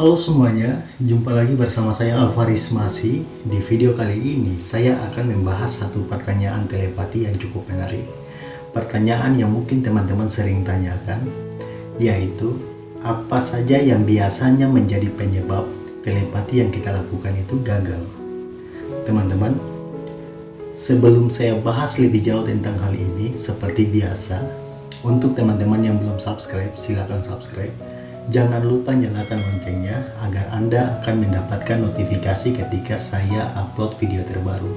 Halo semuanya, jumpa lagi bersama saya Alvaris Masi. Di video kali ini, saya akan membahas satu pertanyaan telepati yang cukup menarik. Pertanyaan yang mungkin teman-teman sering tanyakan, yaitu apa saja yang biasanya menjadi penyebab telepati yang kita lakukan itu gagal. Teman-teman, sebelum saya bahas lebih jauh tentang hal ini, seperti biasa, untuk teman-teman yang belum subscribe, silakan subscribe Jangan lupa nyalakan loncengnya agar Anda akan mendapatkan notifikasi ketika saya upload video terbaru.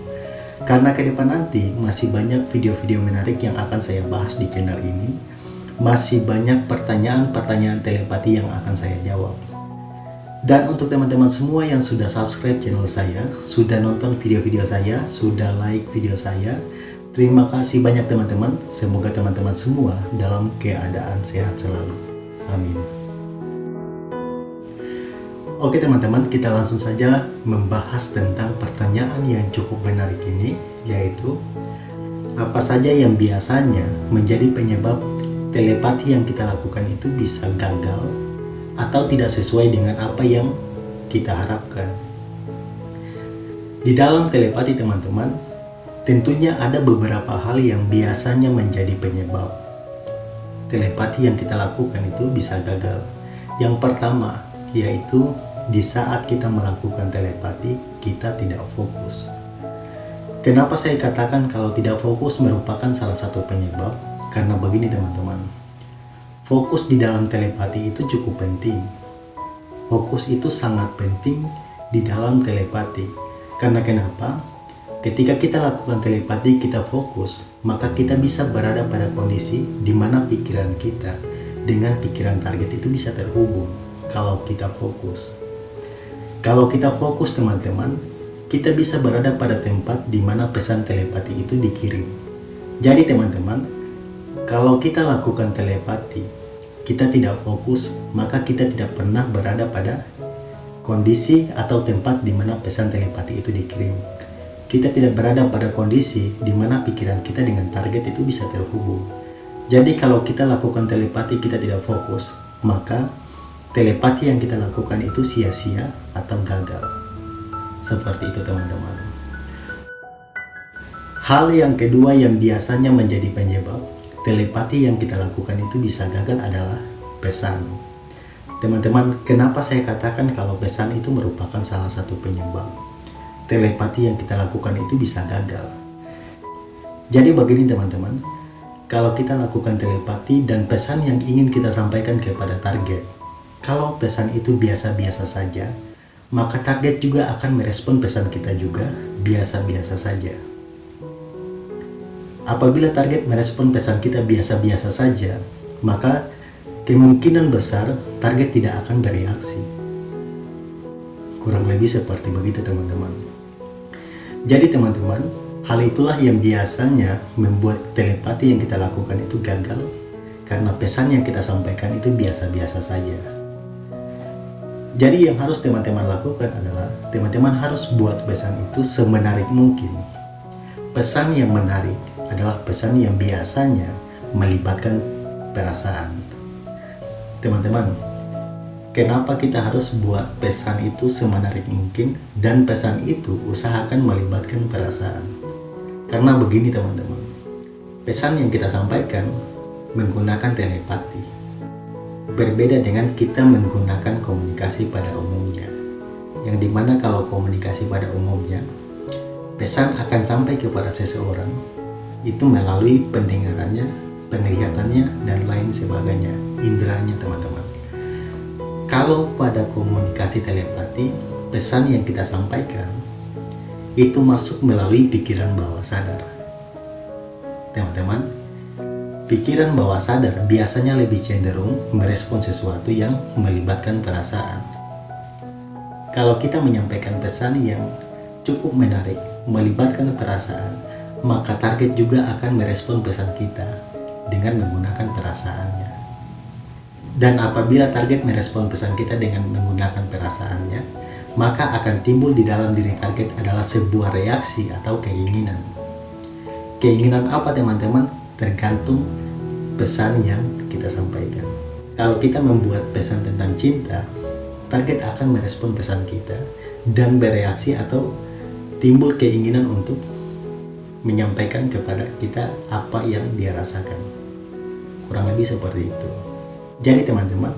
Karena ke depan nanti masih banyak video-video menarik yang akan saya bahas di channel ini. Masih banyak pertanyaan-pertanyaan telepati yang akan saya jawab. Dan untuk teman-teman semua yang sudah subscribe channel saya, sudah nonton video-video saya, sudah like video saya, terima kasih banyak teman-teman. Semoga teman-teman semua dalam keadaan sehat selalu. Amin. Oke teman-teman, kita langsung saja membahas tentang pertanyaan yang cukup menarik ini, yaitu apa saja yang biasanya menjadi penyebab telepati yang kita lakukan itu bisa gagal atau tidak sesuai dengan apa yang kita harapkan. Di dalam telepati teman-teman, tentunya ada beberapa hal yang biasanya menjadi penyebab telepati yang kita lakukan itu bisa gagal. Yang pertama, yaitu di saat kita melakukan telepati, kita tidak fokus. Kenapa saya katakan kalau tidak fokus merupakan salah satu penyebab? Karena begini teman-teman, fokus di dalam telepati itu cukup penting. Fokus itu sangat penting di dalam telepati. Karena kenapa? Ketika kita lakukan telepati, kita fokus, maka kita bisa berada pada kondisi di mana pikiran kita dengan pikiran target itu bisa terhubung kalau kita fokus. Kalau kita fokus teman-teman, kita bisa berada pada tempat di mana pesan telepati itu dikirim. Jadi teman-teman, kalau kita lakukan telepati, kita tidak fokus, maka kita tidak pernah berada pada kondisi atau tempat di mana pesan telepati itu dikirim. Kita tidak berada pada kondisi di mana pikiran kita dengan target itu bisa terhubung. Jadi kalau kita lakukan telepati kita tidak fokus, maka telepati yang kita lakukan itu sia-sia atau gagal. Seperti itu teman-teman. Hal yang kedua yang biasanya menjadi penyebab telepati yang kita lakukan itu bisa gagal adalah pesan. Teman-teman, kenapa saya katakan kalau pesan itu merupakan salah satu penyebab telepati yang kita lakukan itu bisa gagal? Jadi begini teman-teman, kalau kita lakukan telepati dan pesan yang ingin kita sampaikan kepada target kalau pesan itu biasa-biasa saja, maka target juga akan merespon pesan kita juga biasa-biasa saja. Apabila target merespon pesan kita biasa-biasa saja, maka kemungkinan besar target tidak akan bereaksi. Kurang lebih seperti begitu teman-teman. Jadi teman-teman, hal itulah yang biasanya membuat telepati yang kita lakukan itu gagal karena pesan yang kita sampaikan itu biasa-biasa saja. Jadi yang harus teman-teman lakukan adalah teman-teman harus buat pesan itu semenarik mungkin. Pesan yang menarik adalah pesan yang biasanya melibatkan perasaan. Teman-teman, kenapa kita harus buat pesan itu semenarik mungkin dan pesan itu usahakan melibatkan perasaan? Karena begini teman-teman, pesan yang kita sampaikan menggunakan telepati Berbeda dengan kita menggunakan komunikasi pada umumnya, yang di mana kalau komunikasi pada umumnya, pesan akan sampai kepada seseorang itu melalui pendengarannya, penglihatannya, dan lain sebagainya, inderanya teman-teman. Kalau pada komunikasi telepati, pesan yang kita sampaikan itu masuk melalui pikiran bawah sadar. Teman-teman, Pikiran bawah sadar biasanya lebih cenderung merespon sesuatu yang melibatkan perasaan. Kalau kita menyampaikan pesan yang cukup menarik, melibatkan perasaan, maka target juga akan merespon pesan kita dengan menggunakan perasaannya. Dan apabila target merespon pesan kita dengan menggunakan perasaannya, maka akan timbul di dalam diri target adalah sebuah reaksi atau keinginan. Keinginan apa teman-teman? tergantung pesan yang kita sampaikan. Kalau kita membuat pesan tentang cinta, target akan merespon pesan kita dan bereaksi atau timbul keinginan untuk menyampaikan kepada kita apa yang dia rasakan. Kurang lebih seperti itu. Jadi teman-teman,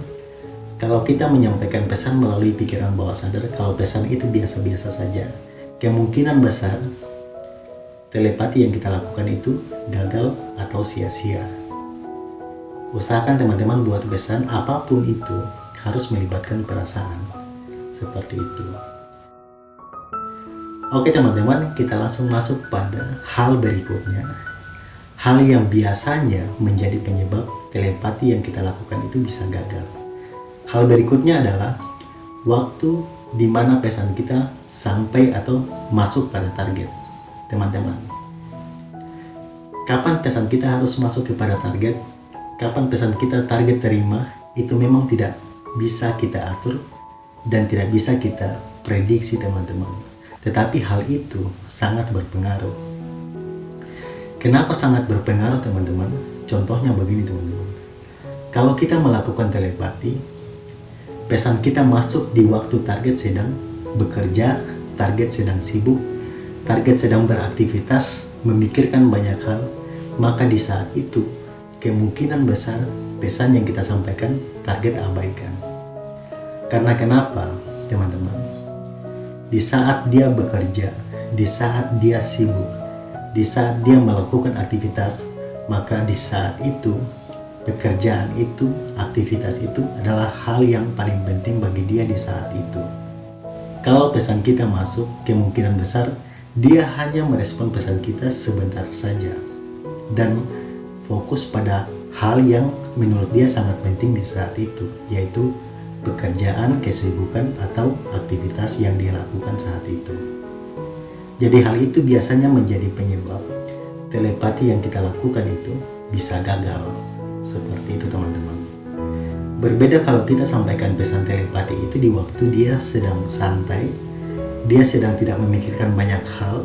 kalau kita menyampaikan pesan melalui pikiran bawah sadar, kalau pesan itu biasa-biasa saja, kemungkinan besar telepati yang kita lakukan itu gagal atau sia-sia. Usahakan teman-teman buat pesan apa pun itu harus melibatkan perasaan. Seperti itu. Oke teman-teman, kita langsung masuk pada hal berikutnya. Hal yang biasanya menjadi penyebab telepati yang kita lakukan itu bisa gagal. Hal berikutnya adalah waktu di mana pesan kita sampai atau masuk pada target. Teman-teman, kapan pesan kita harus masuk kepada target, kapan pesan kita target terima, itu memang tidak bisa kita atur dan tidak bisa kita prediksi teman-teman tetapi hal itu sangat berpengaruh. Kenapa sangat berpengaruh teman-teman? Contohnya begini teman-teman. Kalau kita melakukan telepati, pesan kita masuk di waktu target sedang bekerja, target sedang sibuk, target sedang beraktivitas, memikirkan banyak hal, maka di saat itu kemungkinan besar pesan yang kita sampaikan target abaikan. Karena kenapa teman-teman? di saat dia bekerja, di saat dia sibuk, di saat dia melakukan aktivitas, maka di saat itu pekerjaan itu, aktivitas itu adalah hal yang paling penting bagi dia di saat itu. Kalau pesan kita masuk, kemungkinan besar dia hanya merespon pesan kita sebentar saja dan fokus pada hal yang menurut dia sangat penting di saat itu, yaitu pekerjaan, kesibukan, atau aktivitas yang dia lakukan saat itu. Jadi hal itu biasanya menjadi penyebab telepati yang kita lakukan itu bisa gagal. Seperti itu teman-teman. Berbeda kalau kita sampaikan pesan telepati itu di waktu dia sedang santai, dia sedang tidak memikirkan banyak hal,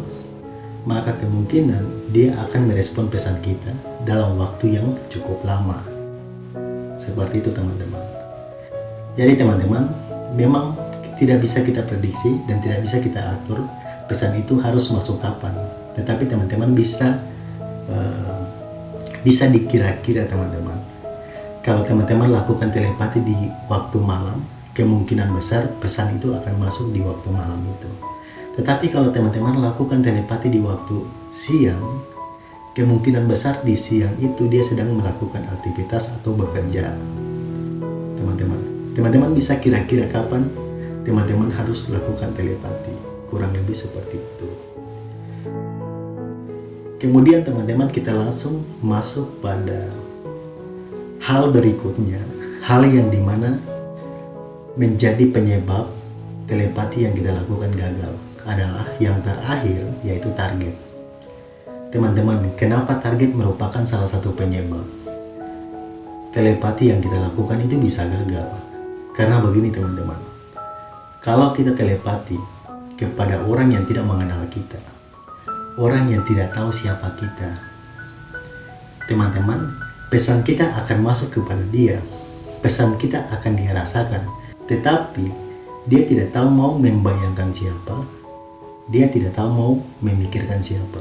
maka kemungkinan dia akan merespon pesan kita dalam waktu yang cukup lama. Seperti itu teman-teman. Jadi teman-teman, memang tidak bisa kita prediksi dan tidak bisa kita atur pesan itu harus masuk kapan. Tetapi teman-teman bisa uh, bisa dikira-kira teman-teman. Kalau teman-teman lakukan telepati di waktu malam, kemungkinan besar pesan itu akan masuk di waktu malam itu. Tetapi kalau teman-teman lakukan telepati di waktu siang, kemungkinan besar di siang itu dia sedang melakukan aktivitas atau bekerja. Teman-teman, Teman-teman bisa kira-kira kapan teman-teman harus lakukan telepati. Kurang lebih seperti itu. Kemudian teman-teman kita langsung masuk pada hal berikutnya. Hal yang di mana menjadi penyebab telepati yang kita lakukan gagal adalah yang terakhir yaitu target. Teman-teman, kenapa target merupakan salah satu penyebab? Telepati yang kita lakukan itu bisa gagal karena begini teman-teman, kalau kita telepati kepada orang yang tidak mengenal kita, orang yang tidak tahu siapa kita, teman-teman, pesan kita akan masuk kepada dia, pesan kita akan dia rasakan, tetapi dia tidak tahu mau membayangkan siapa, dia tidak tahu mau memikirkan siapa.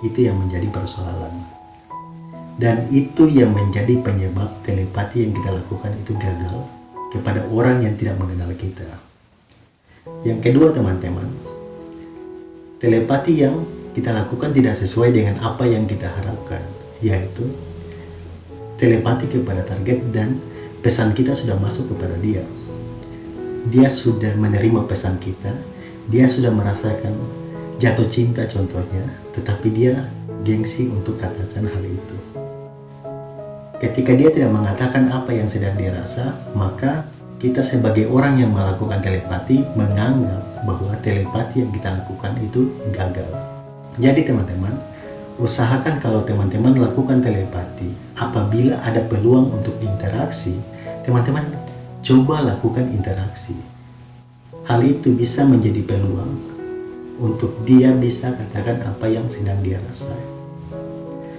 Itu yang menjadi persoalan. Dan itu yang menjadi penyebab telepati yang kita lakukan itu gagal kepada orang yang tidak mengenal kita. Yang kedua teman-teman, telepati yang kita lakukan tidak sesuai dengan apa yang kita harapkan, yaitu telepati kepada target dan pesan kita sudah masuk kepada dia. Dia sudah menerima pesan kita, dia sudah merasakan jatuh cinta contohnya, tetapi dia gengsi untuk katakan hal itu. Ketika dia tidak mengatakan apa yang sedang dirasa, maka kita sebagai orang yang melakukan telepati menganggap bahwa telepati yang kita lakukan itu gagal. Jadi teman-teman, usahakan kalau teman-teman lakukan telepati, apabila ada peluang untuk interaksi, teman-teman coba lakukan interaksi. Hal itu bisa menjadi peluang untuk dia bisa katakan apa yang sedang dia rasa.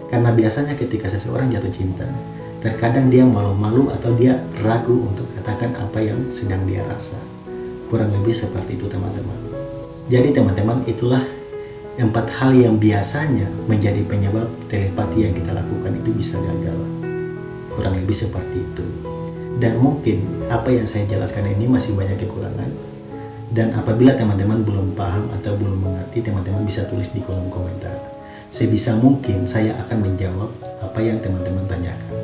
Karena biasanya ketika seseorang jatuh cinta, terkadang dia malu-malu atau dia ragu untuk katakan apa yang sedang dia rasa. Kurang lebih seperti itu teman-teman. Jadi teman-teman itulah empat hal yang biasanya menjadi penyebab telepati yang kita lakukan itu bisa gagal. Kurang lebih seperti itu. Dan mungkin apa yang saya jelaskan ini masih banyak kekurangan. Dan apabila teman-teman belum paham atau belum mengerti, teman-teman bisa tulis di kolom komentar. Sebisa mungkin saya akan menjawab apa yang teman-teman tanyakan.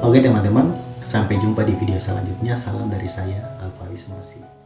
Oke teman-teman, sampai jumpa di video selanjutnya. Salam dari saya, Alvaris Masih.